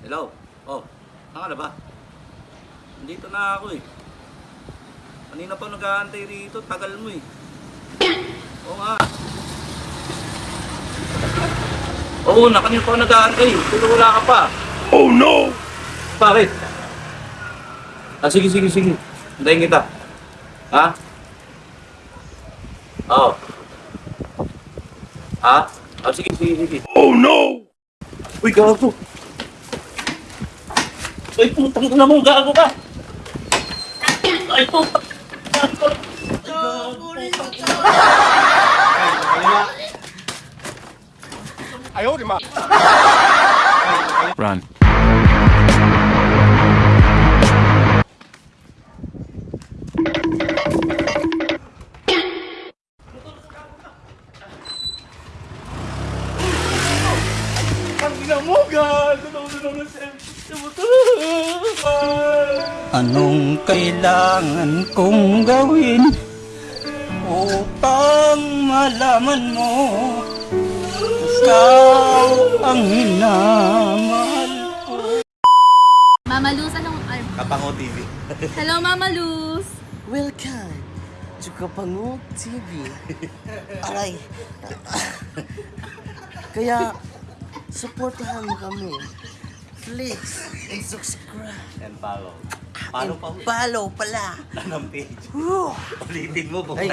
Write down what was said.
Hello? Oh, saan ka na ba? Nandito na ako eh. Kanina pa nag-aantay rito, tagal mo eh. Oo nga. Oo na, kanina pa nag-aantay. Pero wala ka pa. Oh no! Bakit? Ah, sige, sige, sige. Hintayin kita. Ha? Oo. Ha? Ah, sige, sige, sige. Oh no! Uy, gago! Ay, putang ina mo, gago ka! Ay, putang gago! Gago, putang ina. Run. Ang ina mo, gago! Anong kailangan kong gawin upang malaman mo ikaw ang minamahal ko? Mama Luz, anong... Kapango TV. hello, Mama Luz! Welcome to Kapango TV. Aray. Kaya, supportahan mo kami. Please, and subscribe. And follow. Follow pa Follow pala. ng page. Ulitin mo kung Ay,